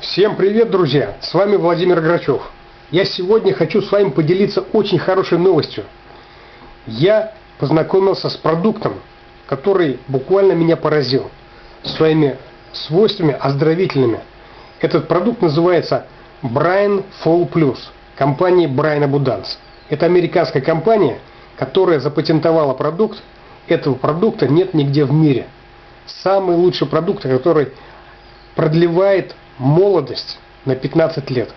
Всем привет, друзья! С вами Владимир Грачев. Я сегодня хочу с вами поделиться очень хорошей новостью. Я познакомился с продуктом, который буквально меня поразил своими свойствами оздоровительными. Этот продукт называется Brian Fall Plus, компании Brian Abundance. Это американская компания, которая запатентовала продукт. Этого продукта нет нигде в мире. Самый лучший продукт, который продлевает молодость на 15 лет.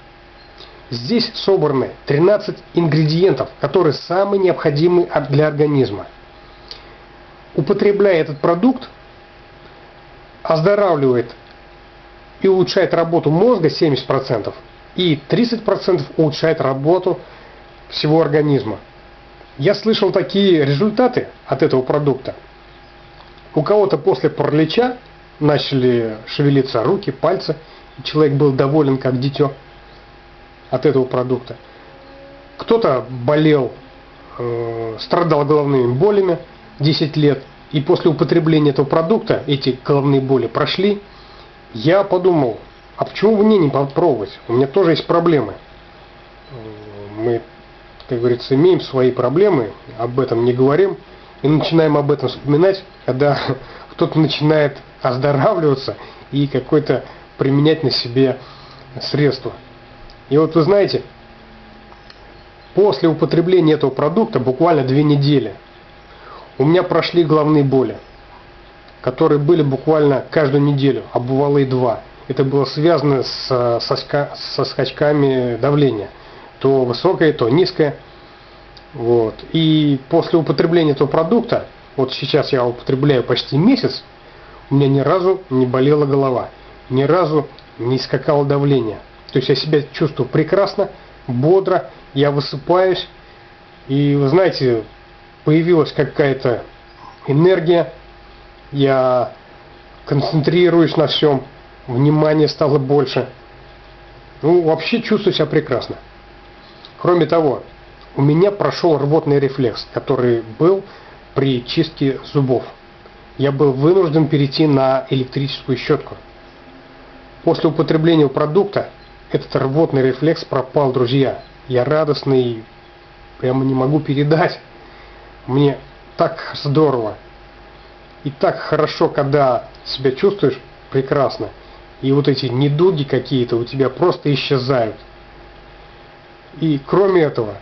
Здесь собраны 13 ингредиентов, которые самые необходимые для организма. Употребляя этот продукт, оздоравливает и улучшает работу мозга 70% и 30% улучшает работу всего организма. Я слышал такие результаты от этого продукта. У кого-то после паралича начали шевелиться руки, пальцы – человек был доволен как дитё от этого продукта. Кто-то болел, э, страдал головными болями 10 лет, и после употребления этого продукта эти головные боли прошли. Я подумал, а почему мне не попробовать? У меня тоже есть проблемы. Мы, как говорится, имеем свои проблемы, об этом не говорим, и начинаем об этом вспоминать, когда кто-то начинает оздоравливаться и какой-то применять на себе средства. И вот вы знаете, после употребления этого продукта, буквально две недели, у меня прошли головные боли, которые были буквально каждую неделю, а бывало и два. Это было связано с, со, со скачками давления. То высокое, то низкое. Вот. И после употребления этого продукта, вот сейчас я употребляю почти месяц, у меня ни разу не болела голова ни разу не скакало давление. То есть я себя чувствую прекрасно, бодро, я высыпаюсь, и вы знаете, появилась какая-то энергия, я концентрируюсь на всем, внимание стало больше. Ну, вообще чувствую себя прекрасно. Кроме того, у меня прошел рвотный рефлекс, который был при чистке зубов. Я был вынужден перейти на электрическую щетку. После употребления продукта этот рвотный рефлекс пропал, друзья. Я радостный, прямо не могу передать. Мне так здорово. И так хорошо, когда себя чувствуешь прекрасно. И вот эти недуги какие-то у тебя просто исчезают. И кроме этого,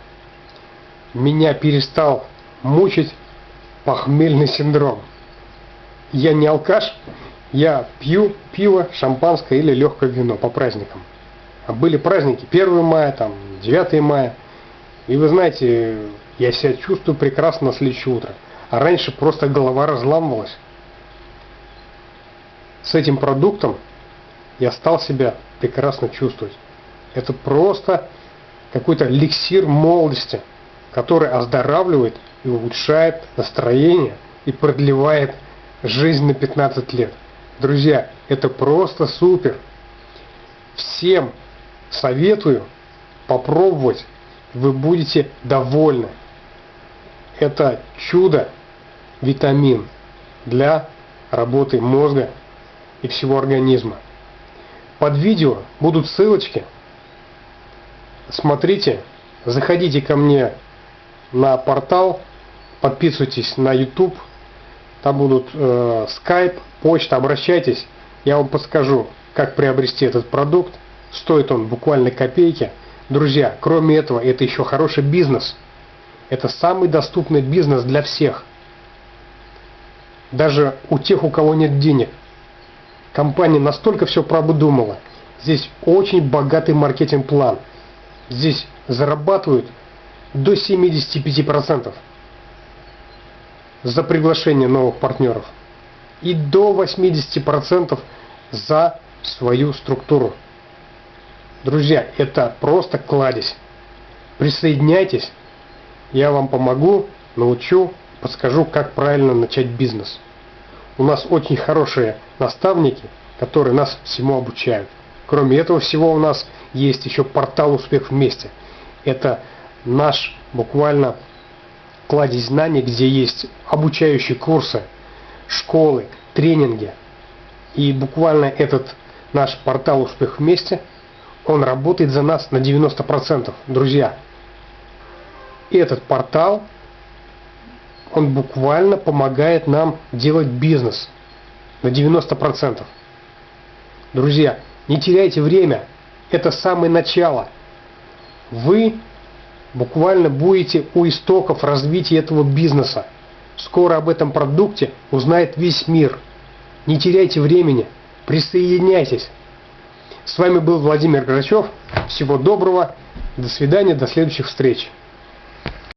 меня перестал мучить похмельный синдром. Я не алкаш, я пью пиво, шампанское или легкое вино по праздникам. А были праздники 1 мая, там 9 мая. И вы знаете, я себя чувствую прекрасно на следующее утро. А раньше просто голова разламывалась. С этим продуктом я стал себя прекрасно чувствовать. Это просто какой-то эликсир молодости, который оздоравливает и улучшает настроение и продлевает жизнь на 15 лет. Друзья, это просто супер. Всем советую попробовать. Вы будете довольны. Это чудо витамин для работы мозга и всего организма. Под видео будут ссылочки. Смотрите, заходите ко мне на портал, подписывайтесь на YouTube, там будут э, Skype, почта, обращайтесь, я вам подскажу, как приобрести этот продукт. Стоит он буквально копейки. Друзья, кроме этого, это еще хороший бизнес. Это самый доступный бизнес для всех. Даже у тех, у кого нет денег. Компания настолько все продумала. Здесь очень богатый маркетинг-план. Здесь зарабатывают до 75% за приглашение новых партнеров и до 80% за свою структуру. Друзья, это просто кладезь. Присоединяйтесь, я вам помогу, научу, подскажу, как правильно начать бизнес. У нас очень хорошие наставники, которые нас всему обучают. Кроме этого всего у нас есть еще портал «Успех вместе». Это наш буквально кладезь знаний, где есть обучающие курсы, школы, тренинги. И буквально этот наш портал «Успех вместе», он работает за нас на 90%, друзья. Этот портал, он буквально помогает нам делать бизнес на 90%. Друзья, не теряйте время, это самое начало. Вы буквально будете у истоков развития этого бизнеса. Скоро об этом продукте узнает весь мир. Не теряйте времени, присоединяйтесь. С вами был Владимир Грачев. Всего доброго. До свидания, до следующих встреч.